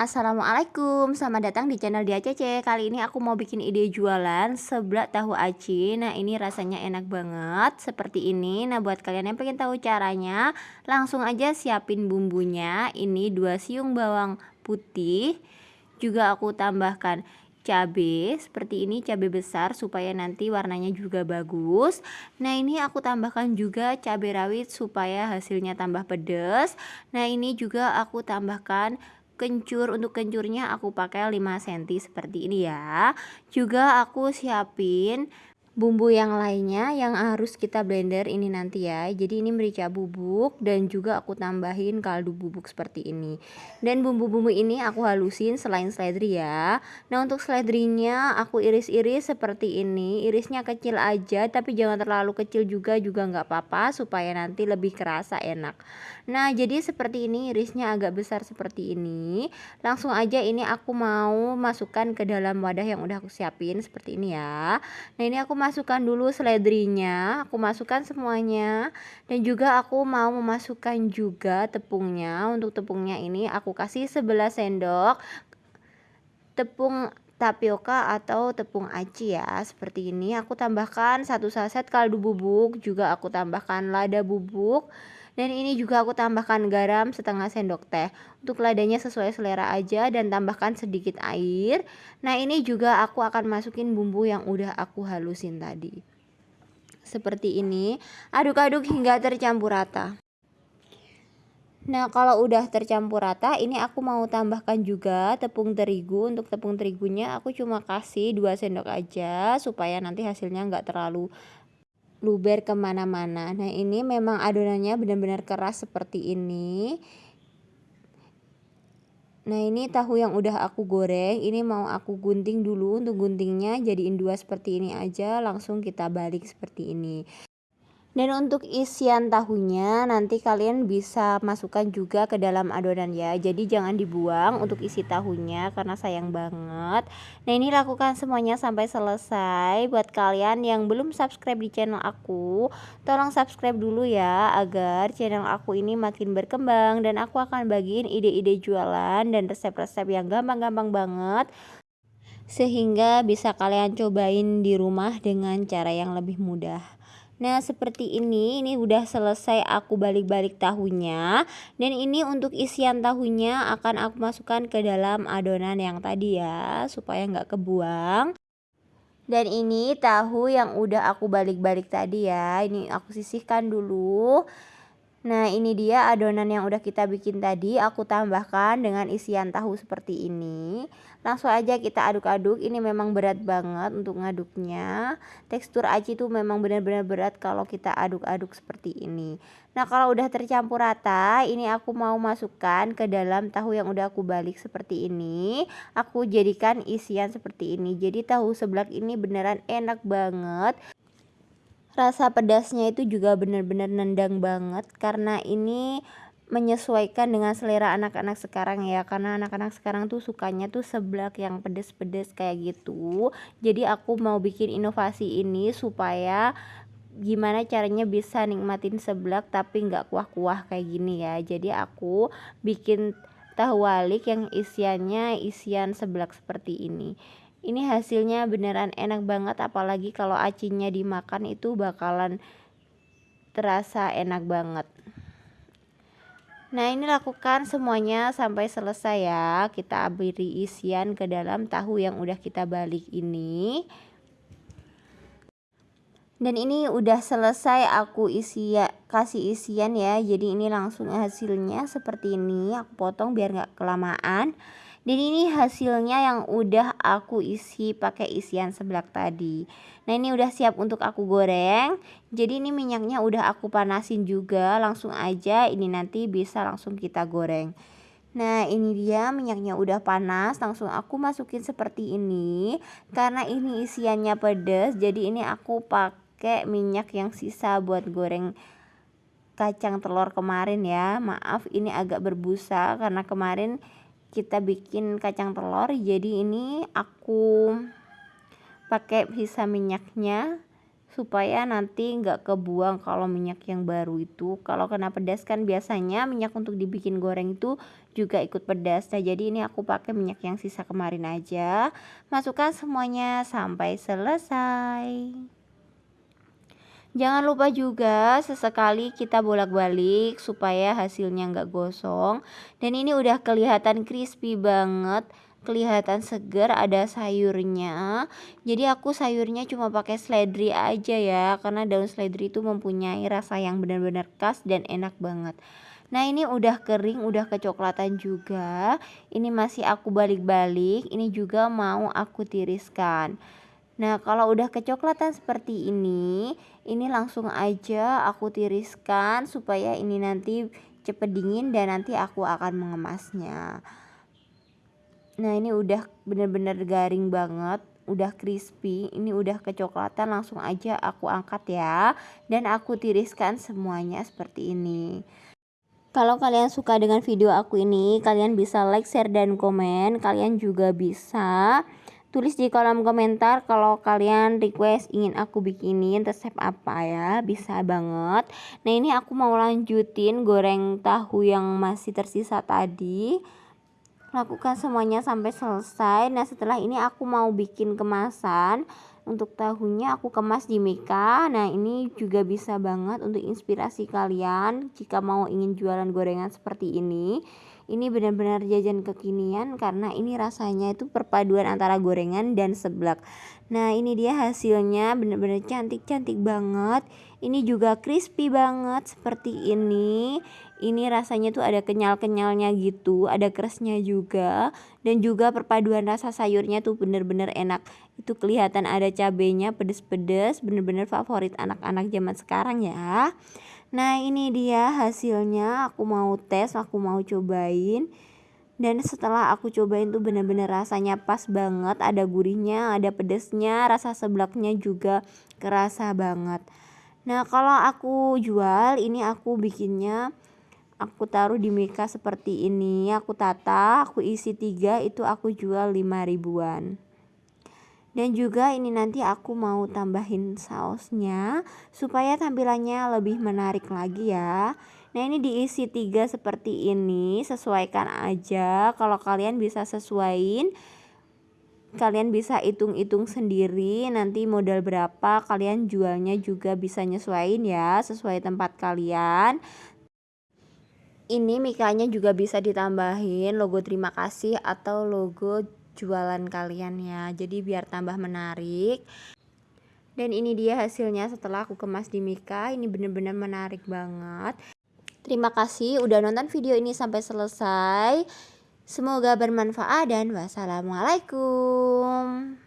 Assalamualaikum, selamat datang di channel Dia Cece. Kali ini aku mau bikin ide jualan seblak tahu aci. Nah, ini rasanya enak banget seperti ini. Nah, buat kalian yang pengen tahu caranya, langsung aja siapin bumbunya. Ini 2 siung bawang putih. Juga aku tambahkan cabai seperti ini cabai besar supaya nanti warnanya juga bagus nah ini aku tambahkan juga cabai rawit supaya hasilnya tambah pedas nah ini juga aku tambahkan kencur untuk kencurnya aku pakai 5 cm seperti ini ya. Juga aku siapin bumbu yang lainnya yang harus kita blender ini nanti ya. Jadi ini merica bubuk dan juga aku tambahin kaldu bubuk seperti ini. Dan bumbu-bumbu ini aku halusin selain seledri ya. Nah untuk seledrinya aku iris-iris seperti ini. Irisnya kecil aja tapi jangan terlalu kecil juga juga nggak apa-apa supaya nanti lebih kerasa enak. Nah jadi seperti ini irisnya agak besar seperti ini. Langsung aja ini aku mau masukkan ke dalam wadah yang udah aku siapin seperti ini ya. Nah ini aku masukkan dulu seledrinya aku masukkan semuanya. Dan juga aku mau memasukkan juga tepungnya. Untuk tepungnya ini aku kasih 11 sendok tepung tapioka atau tepung aci ya. Seperti ini aku tambahkan satu saset kaldu bubuk. Juga aku tambahkan lada bubuk dan ini juga aku tambahkan garam setengah sendok teh. Untuk ladanya sesuai selera aja dan tambahkan sedikit air. Nah ini juga aku akan masukin bumbu yang udah aku halusin tadi. Seperti ini aduk-aduk hingga tercampur rata. Nah kalau udah tercampur rata ini aku mau tambahkan juga tepung terigu. Untuk tepung terigunya aku cuma kasih 2 sendok aja Supaya nanti hasilnya nggak terlalu luber ke mana-mana. Nah ini memang adonannya benar-benar keras seperti ini. Nah ini tahu yang udah aku goreng. Ini mau aku gunting dulu. Untuk guntingnya jadiin dua seperti ini aja. Langsung kita balik seperti ini dan untuk isian tahunya nanti kalian bisa masukkan juga ke dalam adonan ya. Jadi jangan dibuang untuk isi tahunya karena sayang banget. Nah ini lakukan semuanya sampai selesai. Buat kalian yang belum subscribe di channel aku tolong subscribe dulu ya agar channel aku ini makin berkembang dan aku akan bagiin ide-ide jualan dan resep-resep yang gampang-gampang banget. Sehingga bisa kalian cobain di rumah dengan cara yang lebih mudah Nah seperti ini ini udah selesai aku balik-balik tahunya dan ini untuk isian tahunya akan aku masukkan ke dalam adonan yang tadi ya supaya nggak kebuang. Dan ini tahu yang udah aku balik-balik tadi ya ini aku sisihkan dulu Nah ini dia adonan yang udah kita bikin tadi aku tambahkan dengan isian tahu seperti ini. Langsung aja kita aduk-aduk ini memang berat banget untuk ngaduknya. Tekstur aci itu memang benar-benar berat kalau kita aduk-aduk seperti ini. Nah kalau udah tercampur rata ini aku mau masukkan ke dalam tahu yang udah aku balik seperti ini. Aku jadikan isian seperti ini. Jadi tahu seblak ini beneran enak banget rasa pedasnya itu juga benar-benar nendang banget karena ini menyesuaikan dengan selera anak-anak sekarang ya. Karena anak-anak sekarang tuh sukanya tuh seblak yang pedes-pedes kayak gitu. Jadi aku mau bikin inovasi ini supaya gimana caranya bisa nikmatin seblak tapi nggak kuah-kuah kayak gini ya. Jadi aku bikin tahu walik yang isiannya isian seblak seperti ini ini hasilnya beneran enak banget apalagi kalau acinya dimakan itu bakalan terasa enak banget. Nah ini lakukan semuanya sampai selesai ya. Kita beri isian ke dalam tahu yang udah kita balik ini. Dan ini udah selesai aku isi ya kasih isian ya. Jadi ini langsung hasilnya seperti ini. Aku potong biar nggak kelamaan dan ini hasilnya yang udah aku isi pakai isian seblak tadi. Nah ini udah siap untuk aku goreng. Jadi ini minyaknya udah aku panasin juga. Langsung aja ini nanti bisa langsung kita goreng. Nah ini dia minyaknya udah panas. Langsung aku masukin seperti ini. Karena ini isiannya pedas jadi ini aku pakai minyak yang sisa buat goreng kacang telur kemarin ya. Maaf ini agak berbusa karena kemarin kita bikin kacang telur jadi ini aku pakai sisa minyaknya supaya nanti nggak kebuang kalau minyak yang baru itu. Kalau kena pedas kan biasanya minyak untuk dibikin goreng itu juga ikut pedas. Nah jadi ini aku pakai minyak yang sisa kemarin aja. Masukkan semuanya sampai selesai Jangan lupa juga sesekali kita bolak-balik supaya hasilnya nggak gosong. Dan ini udah kelihatan crispy banget kelihatan segar ada sayurnya. Jadi aku sayurnya cuma pakai seledri aja ya karena daun seledri itu mempunyai rasa yang benar-benar khas dan enak banget. Nah ini udah kering udah kecoklatan juga. Ini masih aku balik-balik ini juga mau aku tiriskan Nah kalau udah kecoklatan seperti ini ini langsung aja aku tiriskan supaya ini nanti cepet dingin dan nanti aku akan mengemasnya. Nah ini udah bener-bener garing banget udah crispy ini udah kecoklatan langsung aja aku angkat ya dan aku tiriskan semuanya seperti ini. Kalau kalian suka dengan video aku ini kalian bisa like share dan komen. Kalian juga bisa tulis di kolom komentar kalau kalian request ingin aku bikinin resep apa ya. Bisa banget. Nah ini aku mau lanjutin goreng tahu yang masih tersisa tadi. Lakukan semuanya sampai selesai. Nah setelah ini aku mau bikin kemasan. Untuk tahunya aku kemas di Mika. Nah ini juga bisa banget untuk inspirasi kalian jika mau ingin jualan gorengan seperti ini ini benar-benar jajan kekinian karena ini rasanya itu perpaduan antara gorengan dan seblak. Nah ini dia hasilnya benar-benar cantik-cantik banget ini juga crispy banget seperti ini. Ini rasanya tuh ada kenyal-kenyalnya gitu ada kerasnya juga. Dan juga perpaduan rasa sayurnya tuh bener-bener enak. Itu kelihatan ada cabenya pedes-pedes bener-bener favorit anak-anak zaman sekarang ya. Nah ini dia hasilnya. Aku mau tes aku mau cobain. Dan setelah aku cobain tuh bener-bener rasanya pas banget. Ada gurihnya ada pedesnya rasa seblaknya juga kerasa banget nah kalau aku jual ini aku bikinnya aku taruh di mika seperti ini. Aku tata aku isi tiga itu aku jual 5 ribuan. Dan juga ini nanti aku mau tambahin sausnya supaya tampilannya lebih menarik lagi ya. Nah ini diisi tiga seperti ini sesuaikan aja. Kalau kalian bisa sesuaiin kalian bisa hitung-hitung sendiri nanti modal berapa kalian jualnya juga bisa nyesuaiin ya sesuai tempat kalian. Ini mikanya juga bisa ditambahin logo terima kasih atau logo jualan kalian ya jadi biar tambah menarik. Dan ini dia hasilnya setelah aku kemas di Mika ini bener-bener menarik banget. Terima kasih udah nonton video ini sampai selesai semoga bermanfaat dan wassalamualaikum